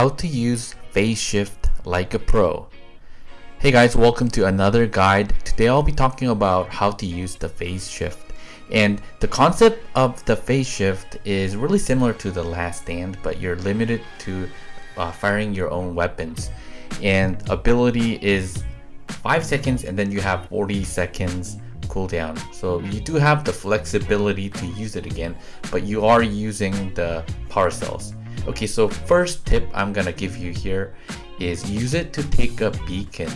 How to use phase shift like a pro. Hey guys, welcome to another guide. Today I'll be talking about how to use the phase shift. And the concept of the phase shift is really similar to the last stand, but you're limited to uh, firing your own weapons. And ability is 5 seconds and then you have 40 seconds cooldown. So you do have the flexibility to use it again, but you are using the power cells. Okay, so first tip I'm gonna give you here is use it to take a beacon.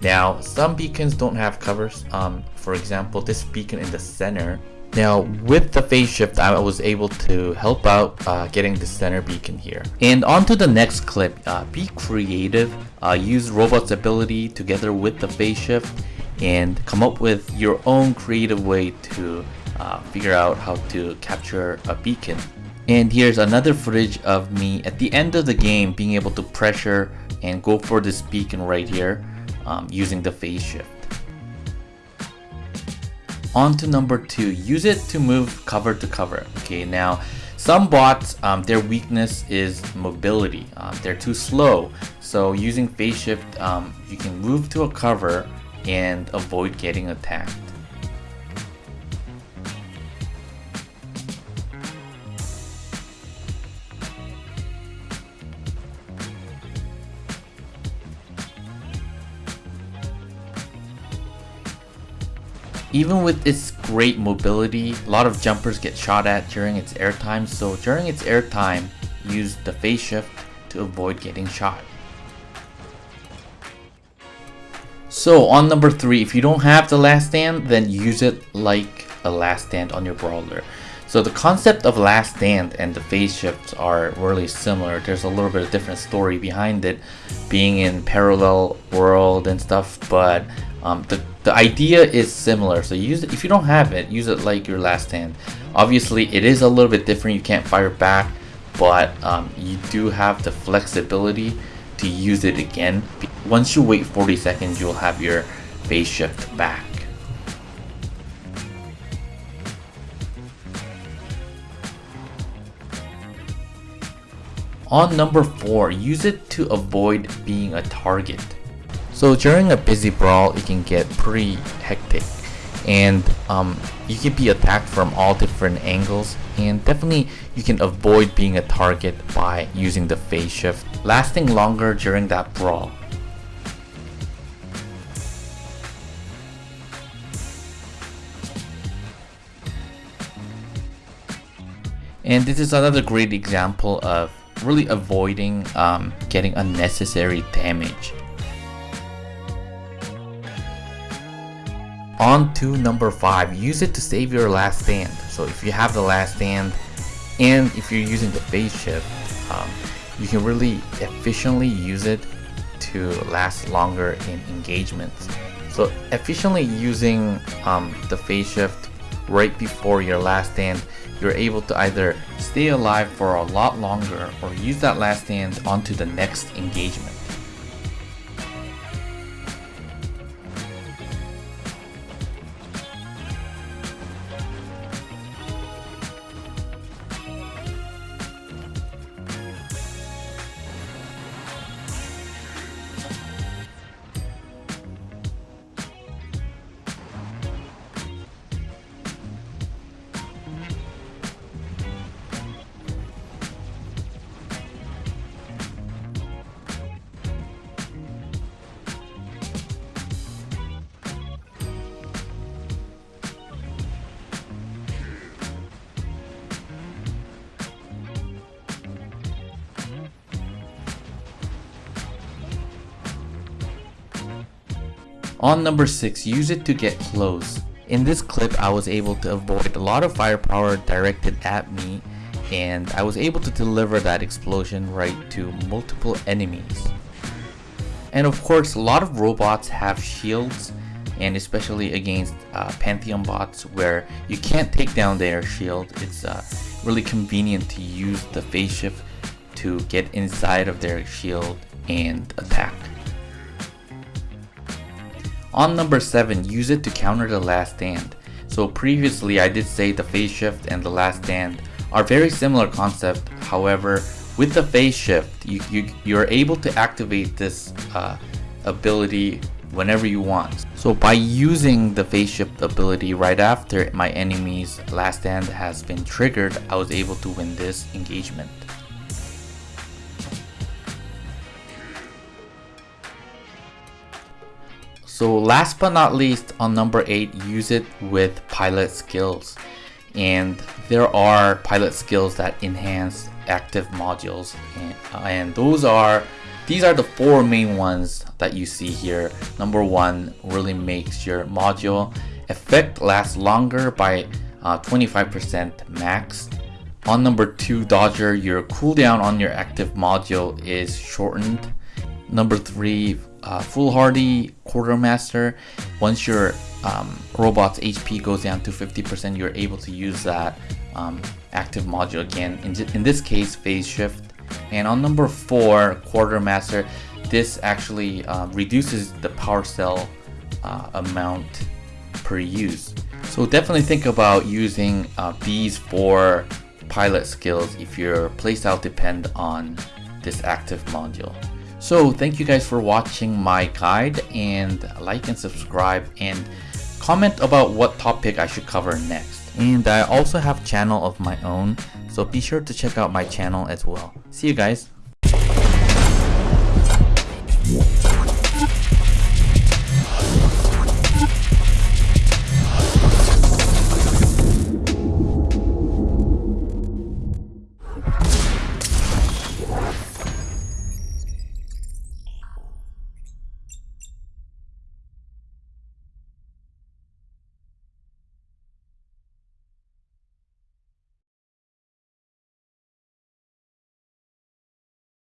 Now, some beacons don't have covers. Um, for example, this beacon in the center. Now, with the phase shift, I was able to help out uh, getting the center beacon here. And on to the next clip. Uh, be creative. Uh, use Robot's ability together with the phase shift and come up with your own creative way to uh, figure out how to capture a beacon. And here's another footage of me at the end of the game being able to pressure and go for this beacon right here um, using the phase shift. On to number two, use it to move cover to cover. Okay, now some bots, um, their weakness is mobility. Um, they're too slow. So using phase shift, um, you can move to a cover and avoid getting attacked. Even with its great mobility, a lot of jumpers get shot at during its airtime, so during its airtime, use the phase shift to avoid getting shot. So on number 3, if you don't have the last stand, then use it like a last stand on your brawler. So the concept of last stand and the phase shifts are really similar. There's a little bit of different story behind it, being in parallel world and stuff, but um, the the idea is similar. So use it if you don't have it use it like your last stand. obviously it is a little bit different. You can't fire back but um, you do have the flexibility to use it again. Once you wait 40 seconds you'll have your phase shift back. On number 4 use it to avoid being a target so during a busy brawl, it can get pretty hectic and um, you can be attacked from all different angles and definitely you can avoid being a target by using the phase shift, lasting longer during that brawl. And this is another great example of really avoiding um, getting unnecessary damage. On to number 5, use it to save your last stand. So if you have the last stand and if you're using the phase shift, um, you can really efficiently use it to last longer in engagements. So efficiently using um, the phase shift right before your last stand, you're able to either stay alive for a lot longer or use that last stand onto the next engagement. On number 6, use it to get close. In this clip, I was able to avoid a lot of firepower directed at me and I was able to deliver that explosion right to multiple enemies. And of course, a lot of robots have shields and especially against uh, Pantheon bots where you can't take down their shield. It's uh, really convenient to use the phase shift to get inside of their shield and attack. On number 7, use it to counter the last stand. So previously I did say the phase shift and the last stand are very similar concept, however with the phase shift, you, you, you're able to activate this uh, ability whenever you want. So by using the phase shift ability right after my enemy's last stand has been triggered, I was able to win this engagement. So last but not least on number 8, use it with pilot skills. And there are pilot skills that enhance active modules and, and those are these are the four main ones that you see here. Number one really makes your module effect last longer by 25% uh, max. On number two, Dodger, your cooldown on your active module is shortened. Number three, uh, Foolhardy Quartermaster. Once your um, robot's HP goes down to 50%, you're able to use that um, active module again. In, in this case, Phase Shift and on number four, Quartermaster, this actually uh, reduces the power cell uh, amount per use. So definitely think about using uh, these four pilot skills if your playstyle depend on this active module. So thank you guys for watching my guide and like and subscribe and comment about what topic I should cover next. And I also have channel of my own so be sure to check out my channel as well. See you guys.